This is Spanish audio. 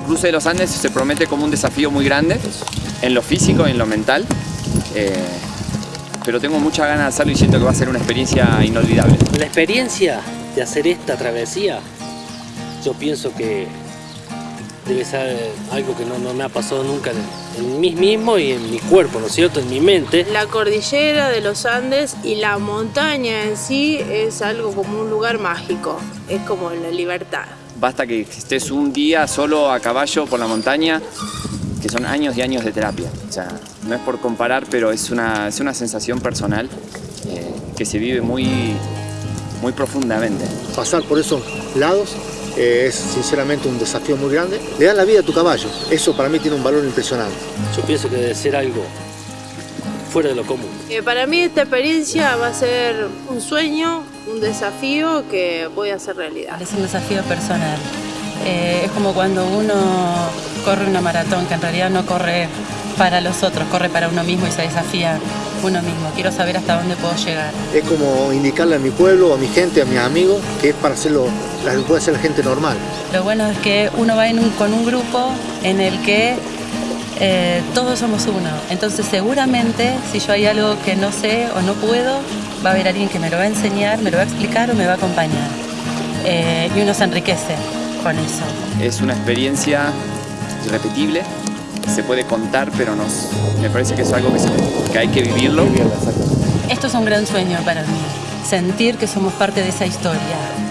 cruce de los Andes se promete como un desafío muy grande en lo físico y en lo mental. Eh, pero tengo mucha ganas de hacerlo y siento que va a ser una experiencia inolvidable. La experiencia de hacer esta travesía, yo pienso que debe ser algo que no, me ha pasado nunca en, mí mismo y en mi cuerpo, ¿no es cierto?, en mi mente. La cordillera de los Andes y la montaña en sí es algo como un lugar mágico, es como la libertad. Basta que estés un día solo a caballo por la montaña, que son años y años de terapia. O sea, no es por comparar, pero es una, es una sensación personal eh, que se vive muy, muy profundamente. Pasar por esos lados es sinceramente un desafío muy grande. Le dan la vida a tu caballo, eso para mí tiene un valor impresionante. Yo pienso que debe ser algo fuera de lo común. Eh, para mí esta experiencia va a ser un sueño, un desafío que voy a hacer realidad. Es un desafío personal. Eh, es como cuando uno corre una maratón, que en realidad no corre para los otros, corre para uno mismo y se desafía uno mismo. Quiero saber hasta dónde puedo llegar. Es como indicarle a mi pueblo, a mi gente, a mis amigos, que es para hacerlo, lo que puede hacer la gente normal. Lo bueno es que uno va con un grupo en el que eh, todos somos uno. Entonces seguramente si yo hay algo que no sé o no puedo, va a haber alguien que me lo va a enseñar, me lo va a explicar o me va a acompañar. Eh, y uno se enriquece con eso. Es una experiencia irrepetible, se puede contar, pero nos, me parece que es algo que, hay que vivirlo. Esto es un gran sueño para mí, sentir que somos parte de esa historia.